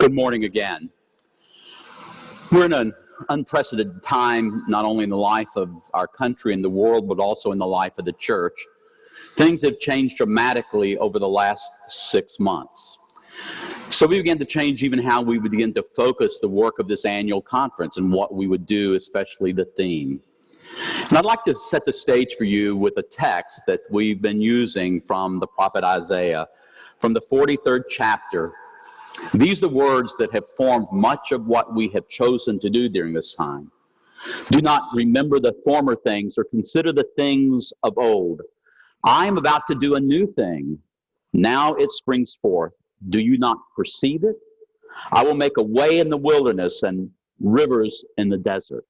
Good morning again. We're in an unprecedented time, not only in the life of our country and the world, but also in the life of the church. Things have changed dramatically over the last six months. So we began to change even how we would begin to focus the work of this annual conference and what we would do, especially the theme. And I'd like to set the stage for you with a text that we've been using from the prophet Isaiah, from the 43rd chapter, these are the words that have formed much of what we have chosen to do during this time. Do not remember the former things or consider the things of old. I am about to do a new thing. Now it springs forth. Do you not perceive it? I will make a way in the wilderness and rivers in the desert.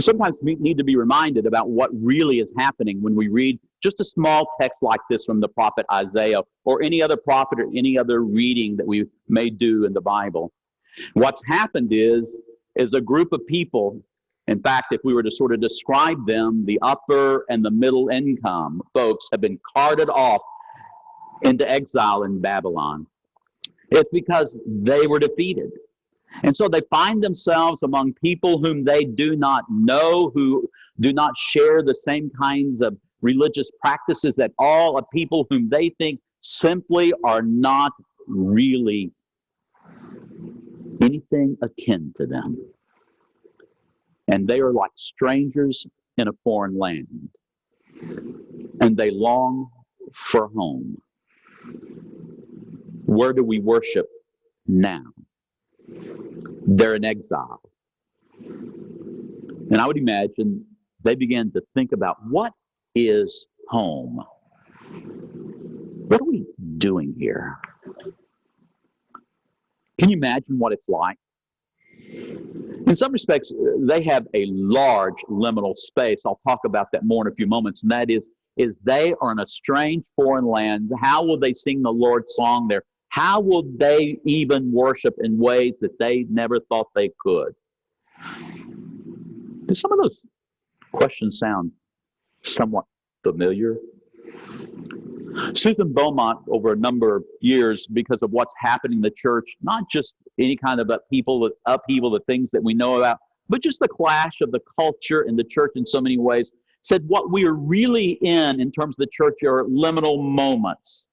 Sometimes we need to be reminded about what really is happening when we read just a small text like this from the prophet Isaiah or any other prophet or any other reading that we may do in the Bible. What's happened is, is a group of people, in fact, if we were to sort of describe them, the upper and the middle income folks have been carted off into exile in Babylon. It's because they were defeated. And so they find themselves among people whom they do not know, who do not share the same kinds of religious practices that all, of people whom they think simply are not really anything akin to them. And they are like strangers in a foreign land. And they long for home. Where do we worship now? they're in exile. And I would imagine they began to think about what is home? What are we doing here? Can you imagine what it's like? In some respects, they have a large liminal space. I'll talk about that more in a few moments. And that is, is they are in a strange foreign land. How will they sing the Lord's song there? how will they even worship in ways that they never thought they could? Do some of those questions sound somewhat familiar? Susan Beaumont, over a number of years, because of what's happening in the church, not just any kind of upheaval, upheaval, the things that we know about, but just the clash of the culture and the church in so many ways, said what we are really in, in terms of the church, are liminal moments.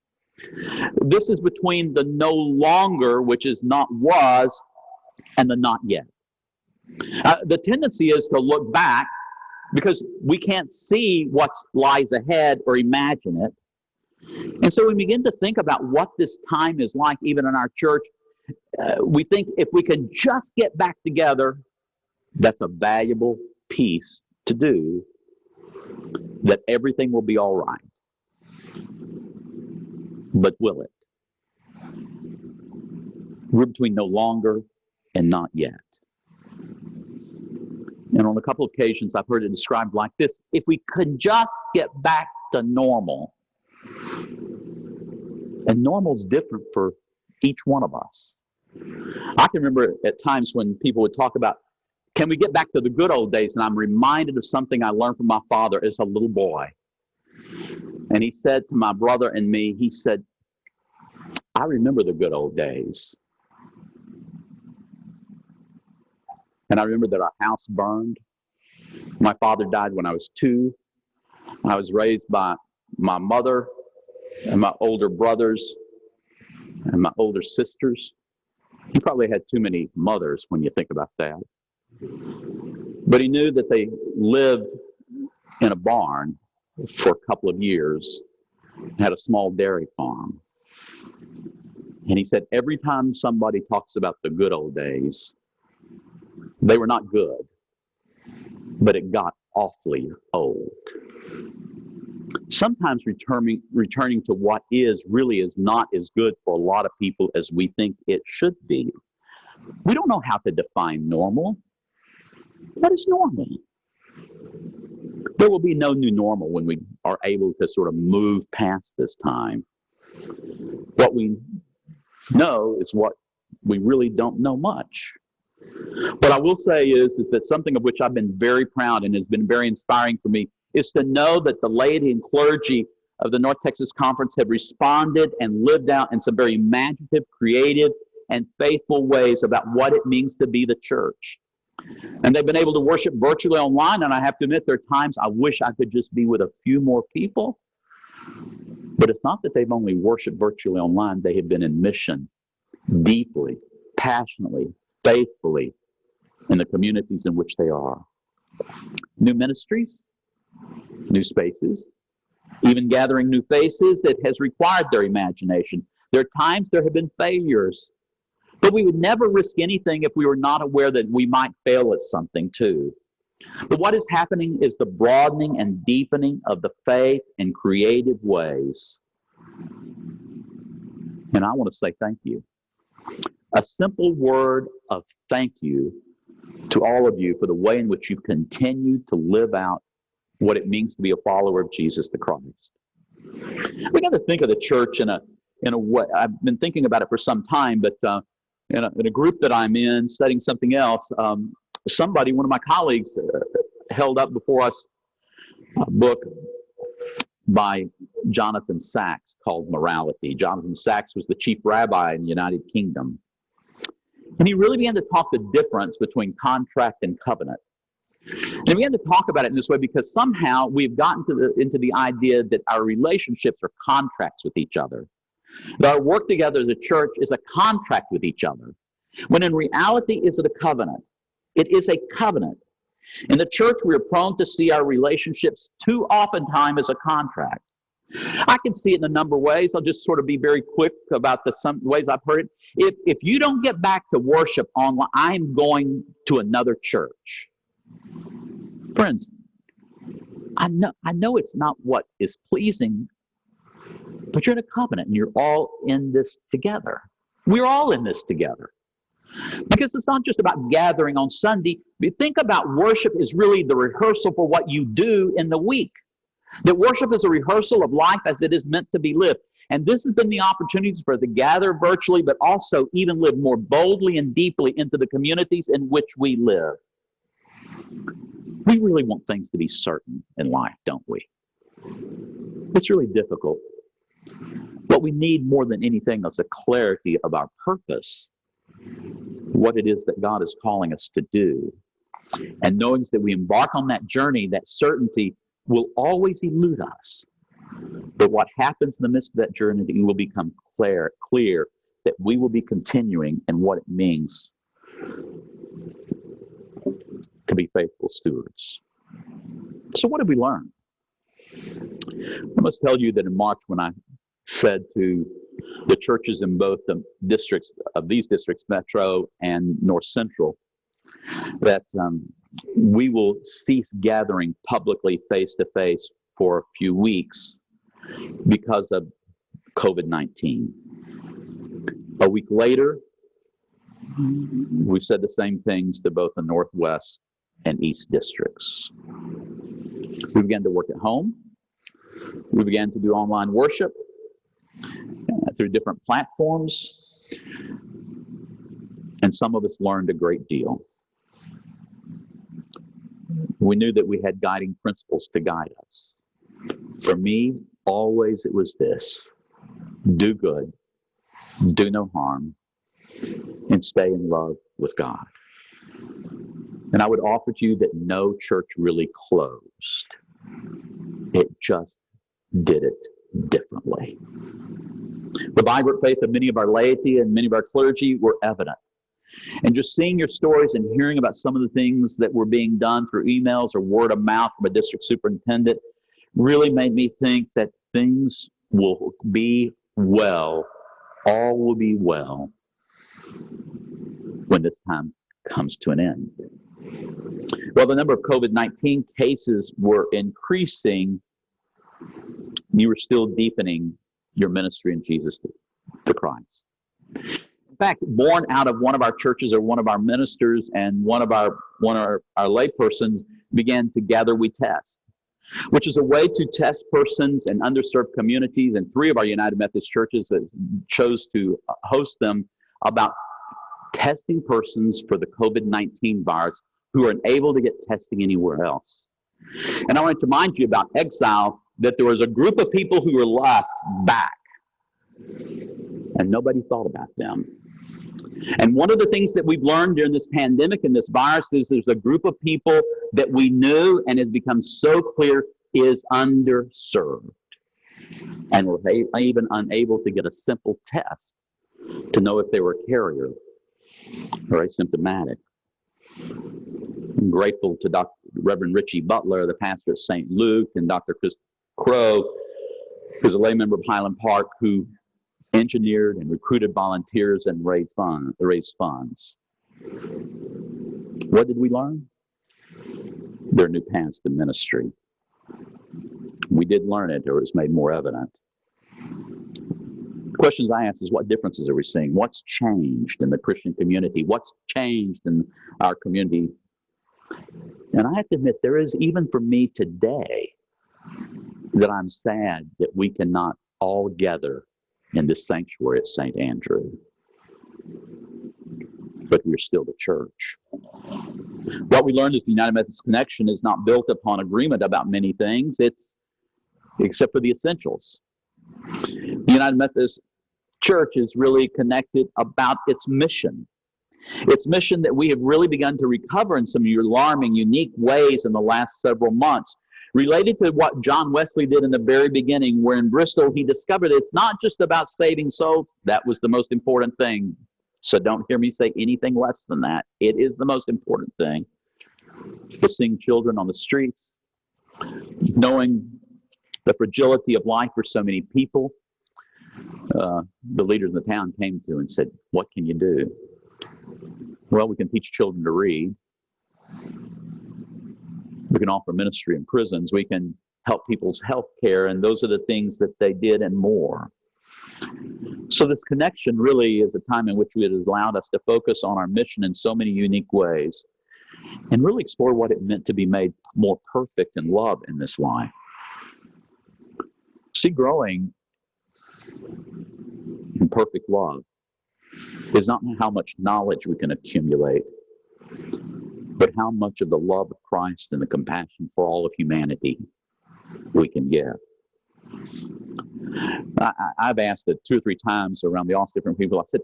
This is between the no longer, which is not was, and the not yet. Uh, the tendency is to look back because we can't see what lies ahead or imagine it. And so we begin to think about what this time is like, even in our church. Uh, we think if we can just get back together, that's a valuable piece to do, that everything will be all right but will it? We're between no longer and not yet. And on a couple of occasions, I've heard it described like this if we could just get back to normal, and normal is different for each one of us. I can remember at times when people would talk about, can we get back to the good old days? And I'm reminded of something I learned from my father as a little boy. And he said to my brother and me, he said, I remember the good old days. And I remember that our house burned. My father died when I was two. I was raised by my mother and my older brothers and my older sisters. He probably had too many mothers when you think about that. But he knew that they lived in a barn for a couple of years, had a small dairy farm. And he said, every time somebody talks about the good old days, they were not good, but it got awfully old. Sometimes returning, returning to what is really is not as good for a lot of people as we think it should be. We don't know how to define normal. What is normal? There will be no new normal when we are able to sort of move past this time. What we know is what we really don't know much. What I will say is, is that something of which I've been very proud and has been very inspiring for me is to know that the laity and clergy of the North Texas Conference have responded and lived out in some very imaginative, creative, and faithful ways about what it means to be the church. And they've been able to worship virtually online. And I have to admit, there are times I wish I could just be with a few more people. But it's not that they've only worshiped virtually online, they have been in mission deeply, passionately, faithfully in the communities in which they are. New ministries, new spaces, even gathering new faces, it has required their imagination. There are times there have been failures, but we would never risk anything if we were not aware that we might fail at something too. But what is happening is the broadening and deepening of the faith in creative ways. And I want to say thank you. A simple word of thank you to all of you for the way in which you've continued to live out what it means to be a follower of Jesus the Christ. We got to think of the church in a in a way. I've been thinking about it for some time, but uh, in, a, in a group that I'm in, studying something else, um, somebody, one of my colleagues, uh, held up before us a book by Jonathan Sacks called Morality. Jonathan Sacks was the chief rabbi in the United Kingdom. And he really began to talk the difference between contract and covenant. And we began to talk about it in this way because somehow we've gotten to the, into the idea that our relationships are contracts with each other. That our work together as a church is a contract with each other. When in reality, is it a covenant? It is a covenant. In the church, we are prone to see our relationships too often time as a contract. I can see it in a number of ways. I'll just sort of be very quick about the some ways I've heard it. If if you don't get back to worship online, I'm going to another church. Friends, I know I know it's not what is pleasing, but you're in a covenant and you're all in this together. We're all in this together. Because it's not just about gathering on Sunday. Think about worship is really the rehearsal for what you do in the week. That worship is a rehearsal of life as it is meant to be lived. And this has been the opportunities for to gather virtually, but also even live more boldly and deeply into the communities in which we live. We really want things to be certain in life, don't we? It's really difficult. What we need more than anything is a clarity of our purpose, what it is that God is calling us to do. And knowing that we embark on that journey, that certainty will always elude us. But what happens in the midst of that journey, will become clear, clear that we will be continuing and what it means to be faithful stewards. So, what did we learn? I must tell you that in March, when I said to the churches in both the districts of these districts, Metro and North Central, that um, we will cease gathering publicly face to face for a few weeks because of COVID 19. A week later, we said the same things to both the Northwest and East districts. We began to work at home. We began to do online worship uh, through different platforms. And some of us learned a great deal we knew that we had guiding principles to guide us. For me, always it was this do good, do no harm, and stay in love with God. And I would offer to you that no church really closed, it just did it differently. The vibrant faith of many of our laity and many of our clergy were evident. And just seeing your stories and hearing about some of the things that were being done through emails or word of mouth from a district superintendent really made me think that things will be well, all will be well when this time comes to an end. Well, the number of COVID 19 cases were increasing. You were still deepening your ministry in Jesus the Christ fact, born out of one of our churches or one of our ministers and one of our one of our, our laypersons began together we test, which is a way to test persons and underserved communities. And three of our United Methodist churches that chose to host them about testing persons for the COVID 19 virus who are unable to get testing anywhere else. And I wanted to remind you about exile that there was a group of people who were left back and nobody thought about them. And one of the things that we've learned during this pandemic and this virus is there's a group of people that we knew and has become so clear is underserved. And were even unable to get a simple test to know if they were a carrier or asymptomatic. I'm grateful to Dr. Reverend Richie Butler, the pastor at St. Luke, and Dr. Chris Crow, who's a lay member of Highland Park, who engineered and recruited volunteers and raised, fund, raised funds. What did we learn? There are new paths to ministry. We did learn it, or it was made more evident. Questions I ask is what differences are we seeing? What's changed in the Christian community? What's changed in our community? And I have to admit, there is, even for me today, that I'm sad that we cannot all gather in this sanctuary at St. Andrew. But we're still the church. What we learned is the United Methodist Connection is not built upon agreement about many things, it's except for the essentials. The United Methodist Church is really connected about its mission. Its mission that we have really begun to recover in some alarming, unique ways in the last several months related to what John Wesley did in the very beginning, where in Bristol he discovered it's not just about saving souls. That was the most important thing. So don't hear me say anything less than that. It is the most important thing. Seeing children on the streets, knowing the fragility of life for so many people, uh, the leaders in the town came to and said, What can you do? Well, we can teach children to read. We can offer ministry in prisons. We can help people's health care. And those are the things that they did and more. So, this connection really is a time in which it has allowed us to focus on our mission in so many unique ways and really explore what it meant to be made more perfect in love in this life. See, growing in perfect love is not how much knowledge we can accumulate, but how much of the love of Christ and the compassion for all of humanity we can give. I, have asked it two or three times around the office, different people. I said,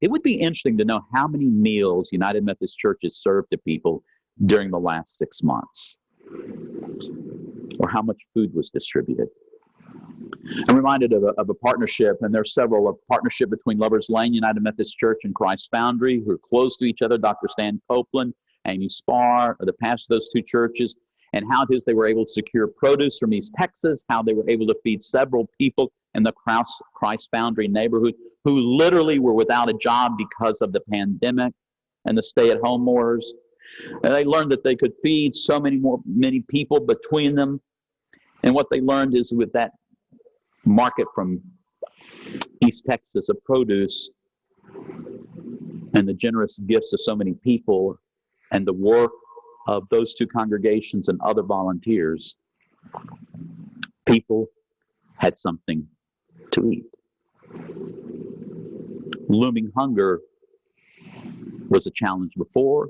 it would be interesting to know how many meals United Methodist Church has served to people during the last six months, or how much food was distributed. I'm reminded of a, of a partnership, and there's several, a partnership between Lovers Lane United Methodist Church and Christ Foundry, who are close to each other. Dr. Stan Copeland, Amy Spar, are the pastor of those two churches, and how it is they were able to secure produce from East Texas, how they were able to feed several people in the Christ Foundry neighborhood who literally were without a job because of the pandemic and the stay-at-home orders. And they learned that they could feed so many more many people between them. And what they learned is with that market from East Texas of produce and the generous gifts of so many people and the work of those two congregations and other volunteers, people had something to eat. Looming hunger was a challenge before.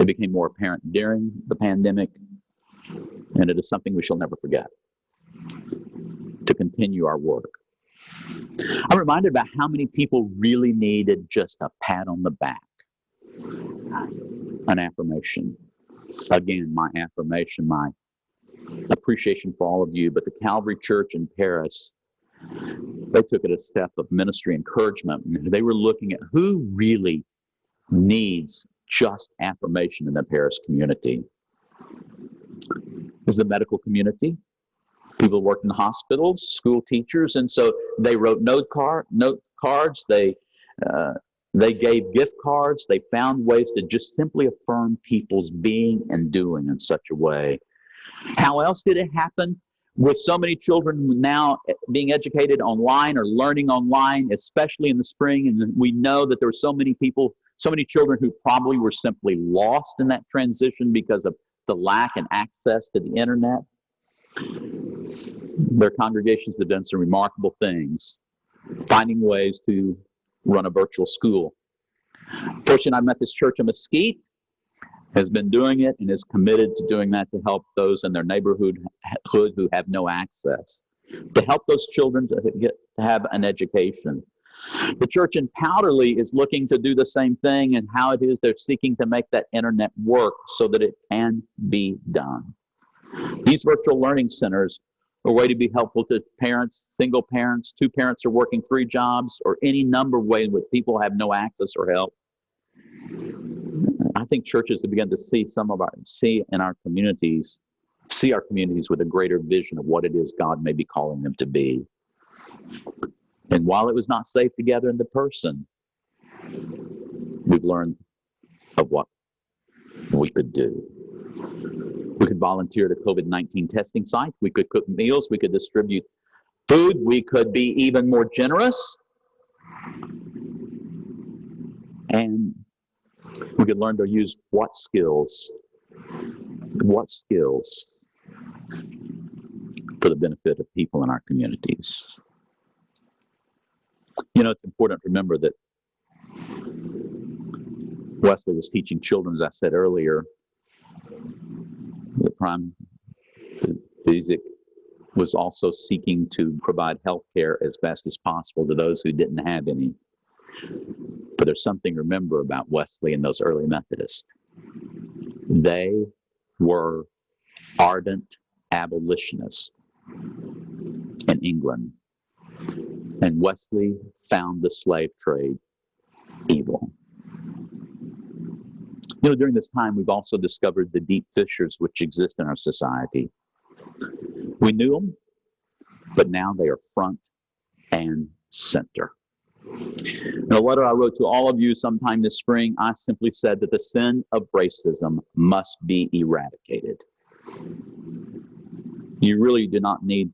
It became more apparent during the pandemic, and it is something we shall never forget to continue our work. I'm reminded about how many people really needed just a pat on the back, an affirmation. Again, my affirmation, my appreciation for all of you, but the Calvary Church in Paris, they took it a step of ministry encouragement. They were looking at who really needs just affirmation in the Paris community. Is the medical community, people worked in hospitals, school teachers, and so they wrote note card note cards. They uh, they gave gift cards. They found ways to just simply affirm people's being and doing in such a way. How else did it happen? With so many children now eh, being educated online or learning online, especially in the spring, and we know that there were so many people, so many children who probably were simply lost in that transition because of the lack and access to the internet. Their congregations have done some remarkable things, finding ways to run a virtual school. Fortunately, I met this church in Mesquite, has been doing it and is committed to doing that to help those in their neighborhood who have no access, to help those children to get to have an education. The church in Powderly is looking to do the same thing and how it is they're seeking to make that internet work so that it can be done. These virtual learning centers a way to be helpful to parents, single parents, two parents are working three jobs, or any number of ways where people have no access or help. I think churches have begun to see some of our see in our communities, see our communities with a greater vision of what it is God may be calling them to be. And while it was not safe together in the person, we've learned of what we could do. We could volunteer at a COVID 19 testing site. We could cook meals. We could distribute food. We could be even more generous. And we could learn to use what skills, what skills for the benefit of people in our communities. You know, it's important to remember that Wesley was teaching children, as I said earlier. Prime was also seeking to provide health care as best as possible to those who didn't have any. But there's something to remember about Wesley and those early Methodists. They were ardent abolitionists in England. And Wesley found the slave trade evil. You know, during this time, we've also discovered the deep fissures which exist in our society. We knew them, but now they are front and center. In a letter I wrote to all of you sometime this spring, I simply said that the sin of racism must be eradicated. You really do not need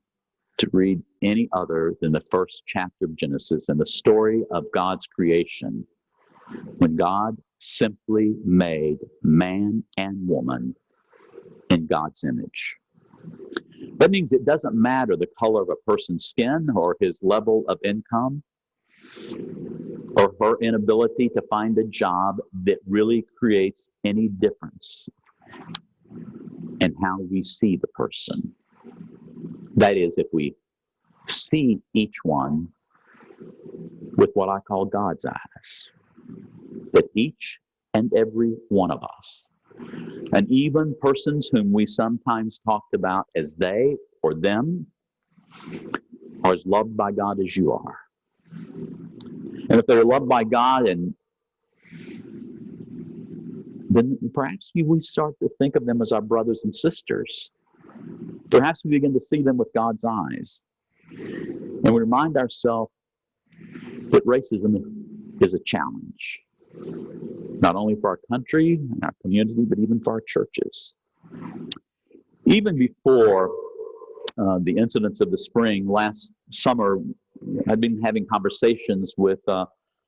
to read any other than the first chapter of Genesis and the story of God's creation when God simply made man and woman in God's image. That means it doesn't matter the color of a person's skin or his level of income or her inability to find a job that really creates any difference in how we see the person. That is, if we see each one with what I call God's eyes, that each and every one of us, and even persons whom we sometimes talked about as they or them, are as loved by God as you are. And if they're loved by God and then perhaps we start to think of them as our brothers and sisters. Perhaps we begin to see them with God's eyes. And we remind ourselves that racism is a challenge, not only for our country and our community, but even for our churches. Even before uh, the incidents of the spring last summer, I've been having conversations with uh,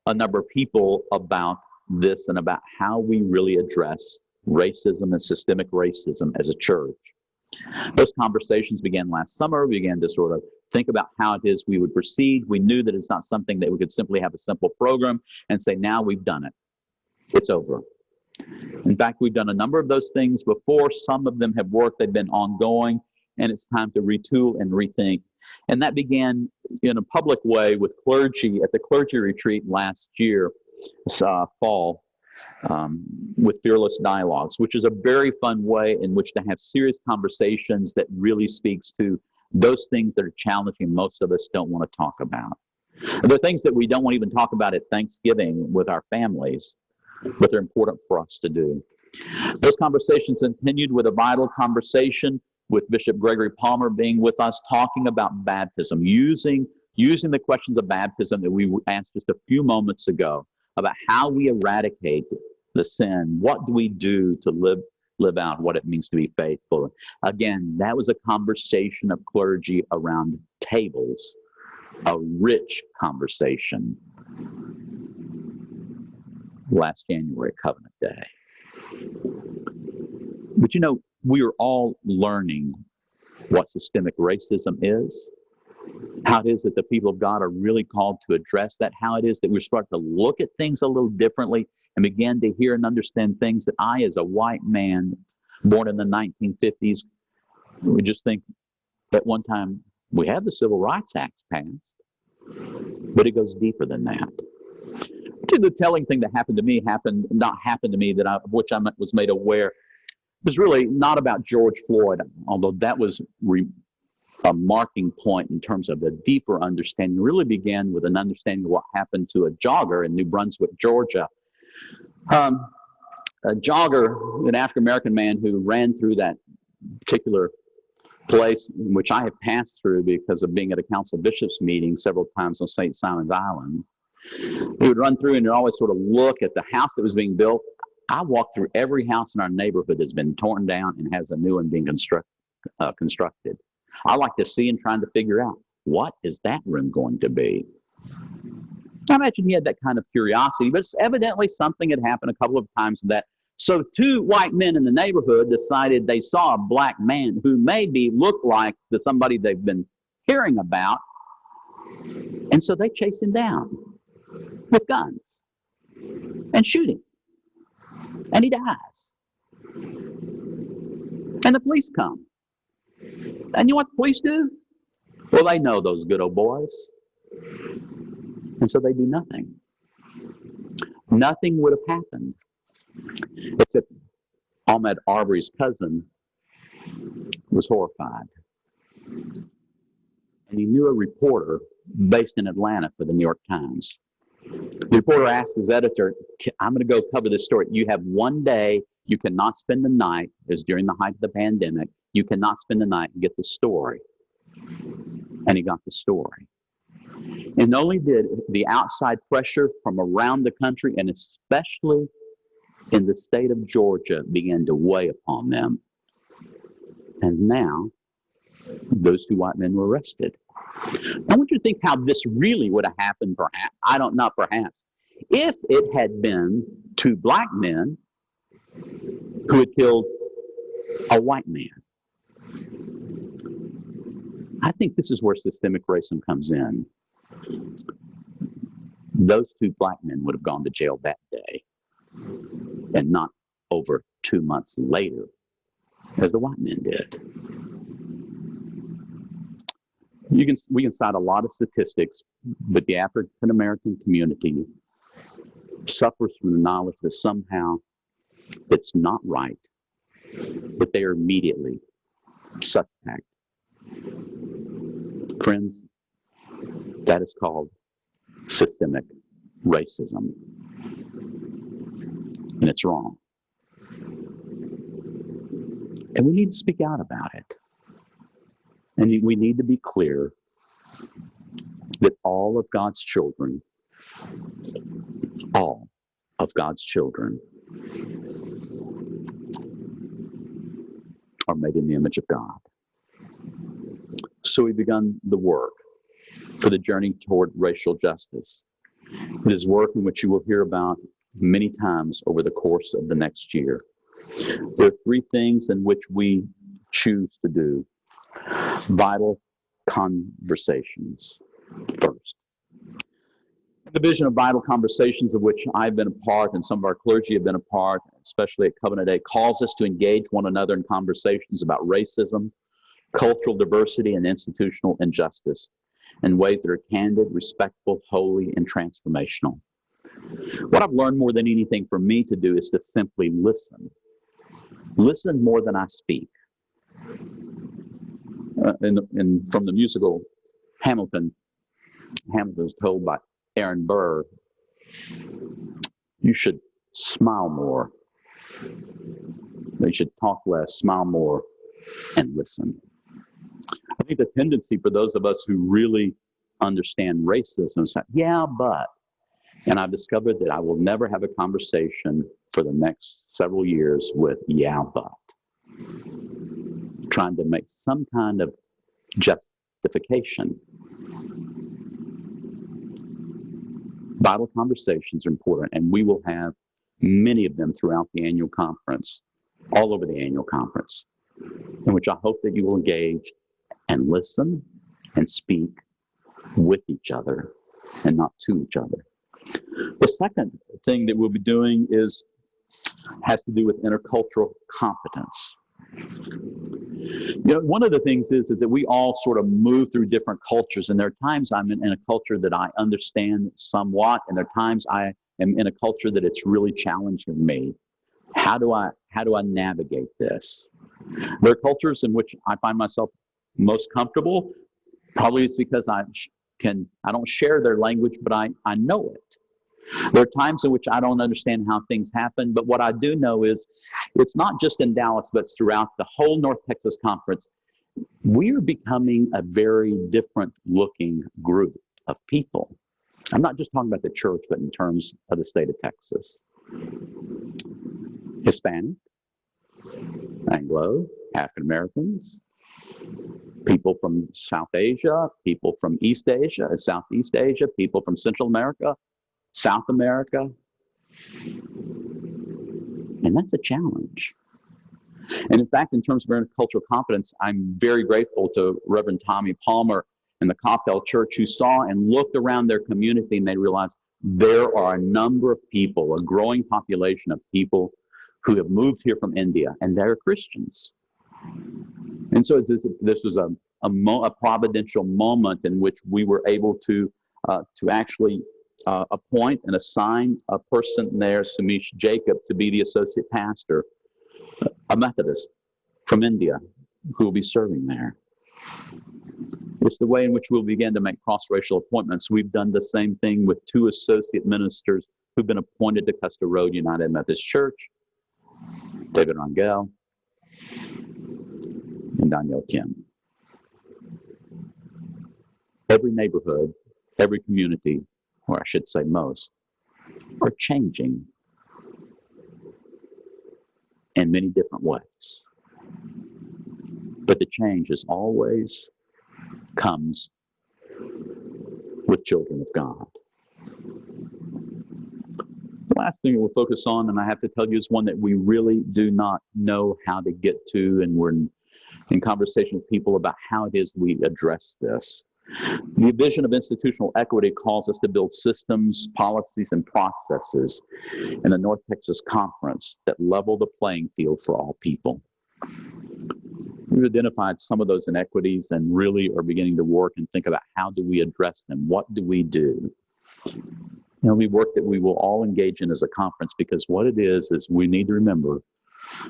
a number of people about this and about how we really address racism and systemic racism as a church. Those conversations began last summer. We began to sort of think about how it is we would proceed. We knew that it's not something that we could simply have a simple program and say, now we've done it. It's over. In fact, we've done a number of those things before. Some of them have worked, they've been ongoing, and it's time to retool and rethink. And that began in a public way with clergy at the clergy retreat last year, uh, fall um, with Fearless Dialogues, which is a very fun way in which to have serious conversations that really speaks to those things that are challenging most of us don't want to talk about. The things that we don't want to even talk about at Thanksgiving with our families, but they're important for us to do. Those conversations continued with a vital conversation with Bishop Gregory Palmer being with us, talking about baptism, using using the questions of baptism that we asked just a few moments ago about how we eradicate the sin. What do we do to live live out what it means to be faithful? Again, that was a conversation of clergy around tables, a rich conversation last January, Covenant Day. But you know, we are all learning what systemic racism is how it is that the people of God are really called to address that, how it is that we start to look at things a little differently and began to hear and understand things that I, as a white man born in the 1950s, we just think at one time we had the Civil Rights Act passed. but it goes deeper than that. The telling thing that happened to me happened not happened to me that I, which I was made aware was really not about George Floyd, although that was re, a marking point in terms of a deeper understanding. Really began with an understanding of what happened to a jogger in New Brunswick, Georgia. Um, a jogger, an African American man who ran through that particular place which I have passed through because of being at a council bishops meeting several times on St. Simon's Island. He would run through and always sort of look at the house that was being built. I walked through every house in our neighborhood that's been torn down and has a new one being construct, uh, constructed. I like to see and trying to figure out what is that room going to be. I imagine he had that kind of curiosity, but it's evidently something had happened a couple of times that so two white men in the neighborhood decided they saw a black man who maybe looked like the somebody they've been hearing about. And so they chased him down with guns and shoot him. And he dies. And the police come. And you know what the police do? Well, they know those good old boys. And so they do nothing. Nothing would have happened except Ahmaud Arbery's cousin was horrified. And he knew a reporter based in Atlanta for the New York Times. The reporter asked his editor, I'm going to go cover this story. You have one day, you cannot spend the night, as during the height of the pandemic, you cannot spend the night and get the story. And he got the story. And only did the outside pressure from around the country, and especially in the state of Georgia, begin to weigh upon them. And now, those two white men were arrested. I want you to think how this really would have happened, perhaps. I don't know, perhaps. If it had been two black men who had killed a white man. I think this is where systemic racism comes in. Those two black men would have gone to jail that day and not over two months later as the white men did. You can, we can cite a lot of statistics, but the African American community suffers from the knowledge that somehow it's not right, but they are immediately suspect. Friends, that is called systemic racism. And it's wrong. And we need to speak out about it. And we need to be clear that all of God's children, all of God's children, are made in the image of God. So we've begun the work for the journey toward racial justice. It is work in which you will hear about many times over the course of the next year. There are three things in which we choose to do vital conversations first. The vision of vital conversations of which I've been a part and some of our clergy have been a part, especially at Covenant Day, calls us to engage one another in conversations about racism, cultural diversity, and institutional injustice in ways that are candid, respectful, holy, and transformational. What I've learned more than anything for me to do is to simply listen. Listen more than I speak. Uh, and from the musical Hamilton, Hamilton is told by Aaron Burr, you should smile more. You should talk less, smile more, and listen. Think the tendency for those of us who really understand racism is that, yeah, but, and I've discovered that I will never have a conversation for the next several years with, yeah, but, trying to make some kind of justification. vital conversations are important, and we will have many of them throughout the annual conference, all over the annual conference, in which I hope that you will engage and listen and speak with each other and not to each other. The second thing that we'll be doing is has to do with intercultural competence. You know, one of the things is, is that we all sort of move through different cultures, and there are times I'm in, in a culture that I understand somewhat, and there are times I am in a culture that it's really challenging me. How do I how do I navigate this? There are cultures in which I find myself most comfortable. Probably it's because I can I don't share their language, but I, I know it. There are times in which I don't understand how things happen, but what I do know is it's not just in Dallas, but throughout the whole North Texas Conference. We are becoming a very different looking group of people. I'm not just talking about the church, but in terms of the state of Texas. Hispanic, Anglo, African Americans, people from South Asia, people from East Asia, Southeast Asia, people from Central America, South America. And that's a challenge. And in fact, in terms of intercultural competence, I'm very grateful to Reverend Tommy Palmer and the Coppell Church who saw and looked around their community and they realized there are a number of people, a growing population of people who have moved here from India and they're Christians. And so this, this was a, a, mo, a, providential moment in which we were able to, uh, to actually uh, appoint and assign a person there, Samish Jacob, to be the associate pastor, a Methodist from India who will be serving there. It's the way in which we'll begin to make cross-racial appointments. We've done the same thing with two associate ministers who've been appointed to Custer Road United Methodist Church, David Rangel and Daniel Kim. Every neighborhood, every community or I should say most, are changing in many different ways. But the change is always comes with children of God. The last thing we'll focus on, and I have to tell you, is one that we really do not know how to get to, and we're in, conversation with people about how it is we address this. The vision of institutional equity calls us to build systems, policies, and processes in the North Texas Conference that level the playing field for all people. We've identified some of those inequities and really are beginning to work and think about how do we address them? What do we do? You know, we work that we will all engage in as a conference because what it is, is we need to remember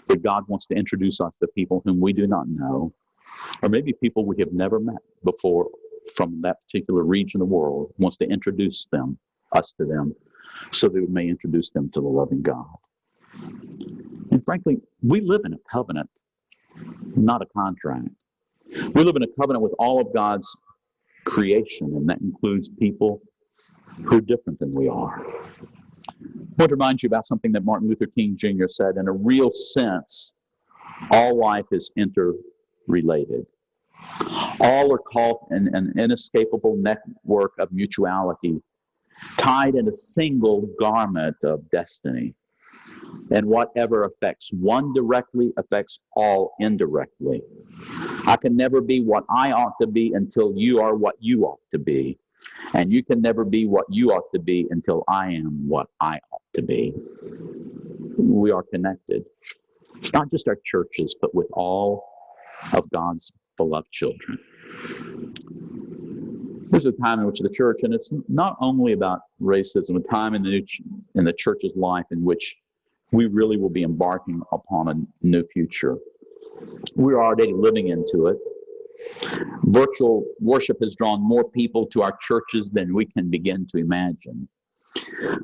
that God wants to introduce us to people whom we do not know, or maybe people we have never met before from that particular region of the world wants to introduce them, us to them, so that we may introduce them to the loving God. And frankly, we live in a covenant, not a contract. We live in a covenant with all of God's creation, and that includes people who are different than we are. I want to remind you about something that Martin Luther King Jr. said. In a real sense, all life is interrelated. All are caught in an inescapable network of mutuality, tied in a single garment of destiny. And whatever affects one directly affects all indirectly. I can never be what I ought to be until you are what you ought to be. And you can never be what you ought to be until I am what I ought to be. We are connected. It's not just our churches, but with all of God's beloved children. This is a time in which the church, and it's not only about racism, a time in the, in the church's life in which we really will be embarking upon a new future. We're already living into it. Virtual worship has drawn more people to our churches than we can begin to imagine.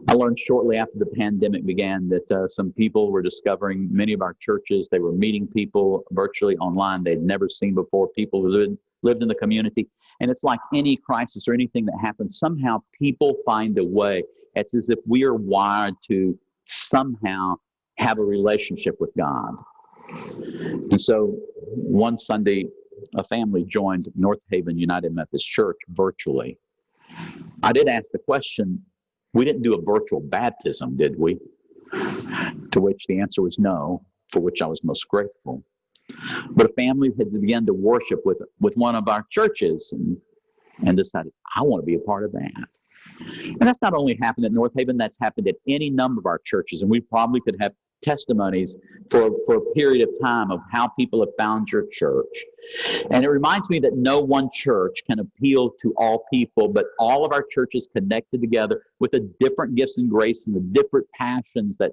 I learned shortly after the pandemic began that uh, some people were discovering many of our churches. They were meeting people virtually online they'd never seen before, people who lived, lived in the community. And it's like any crisis or anything that happens, somehow people find a way. It's as if we are wired to somehow have a relationship with God. And so one Sunday, a family joined North Haven United Methodist Church virtually. I did ask the question we didn't do a virtual baptism, did we? To which the answer was no, for which I was most grateful. But a family had begun to worship with, with one of our churches and, and decided, I want to be a part of that. And that's not only happened at North Haven, that's happened at any number of our churches. And we probably could have testimonies for, for a period of time of how people have found your church. And it reminds me that no one church can appeal to all people, but all of our churches connected together with the different gifts and grace and the different passions that,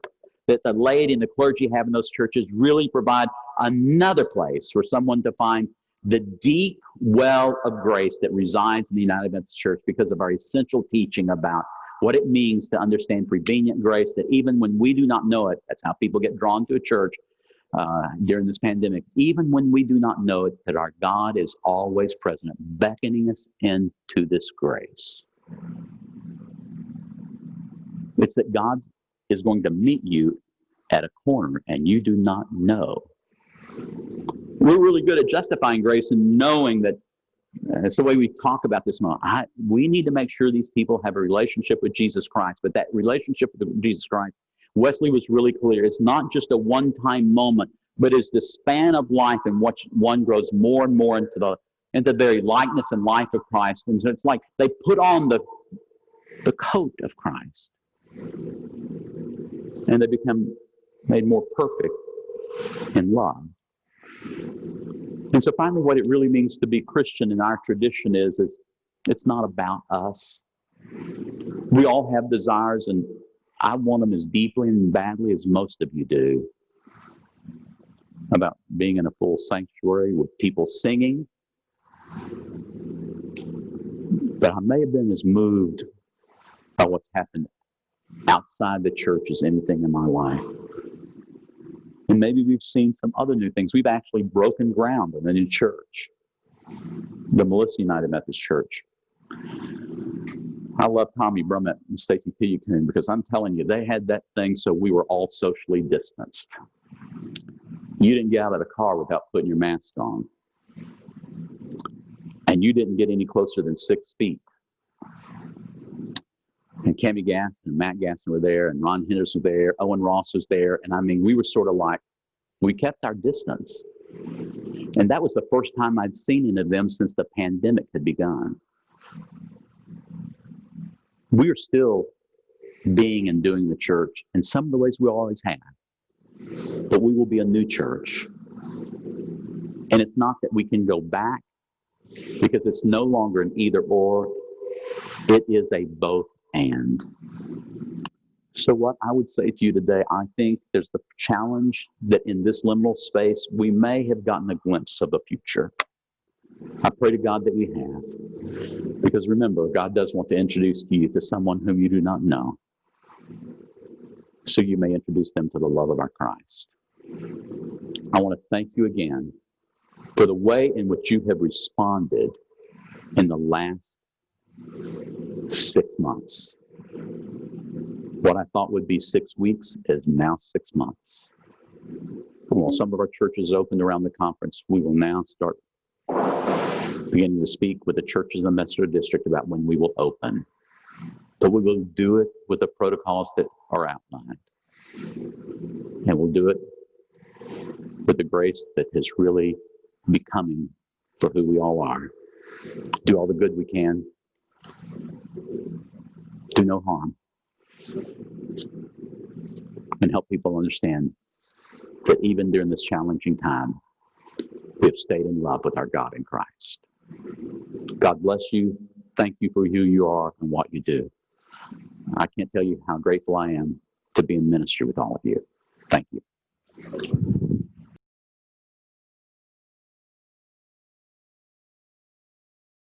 that the laity and the clergy have in those churches really provide another place for someone to find the deep well of grace that resides in the United Methodist Church because of our essential teaching about what it means to understand prevenient grace, that even when we do not know it, that's how people get drawn to a church uh, during this pandemic, even when we do not know it, that our God is always present, beckoning us into this grace. It's that God is going to meet you at a corner and you do not know. We're really good at justifying grace and knowing that Uh, it's the way we talk about this moment. I, we need to make sure these people have a relationship with Jesus Christ, but that relationship with Jesus Christ, Wesley was really clear. It's not just a one-time moment, but it's the span of life in which one grows more and more into the into the very likeness and life of Christ. And so it's like they put on the the coat of Christ, and they become made more perfect in love. And so finally, what it really means to be Christian in our tradition is, is it's not about us. We all have desires, and I want them as deeply and badly as most of you do. About being in a full sanctuary with people singing. But I may have been as moved by what's happened outside the church as anything in my life. And maybe we've seen some other new things. We've actually broken ground in a new church, the Melissa United Methodist Church. I love Tommy Brummett and Stacy Pillicoon because I'm telling you, they had that thing so we were all socially distanced. You didn't get out of the car without putting your mask on. And you didn't get any closer than six feet. And Cami Gaston and Matt Gaston were there, and Ron Henderson was there, Owen Ross was there. And I mean, we were sort of like, we kept our distance. And that was the first time I'd seen any of them since the pandemic had begun. We are still being and doing the church in some of the ways we always have. But we will be a new church. And it's not that we can go back because it's no longer an either or, it is a both and. So, what I would say to you today, I think there's the challenge that in this liminal space, we may have gotten a glimpse of a future. I pray to God that we have. Because remember, God does want to introduce you to someone whom you do not know. So you may introduce them to the love of our Christ. I want to thank you again for the way in which you have responded in the last six months. What I thought would be six weeks is now six months. Well, some of our churches opened around the conference. We will now start beginning to speak with the churches in the Metro District about when we will open. But we will do it with the protocols that are outlined. And we'll do it with the grace that is really becoming for who we all are. Do all the good we can do no harm, and help people understand that even during this challenging time, we have stayed in love with our God in Christ. God bless you. Thank you for who you are and what you do. I can't tell you how grateful I am to be in ministry with all of you. Thank you.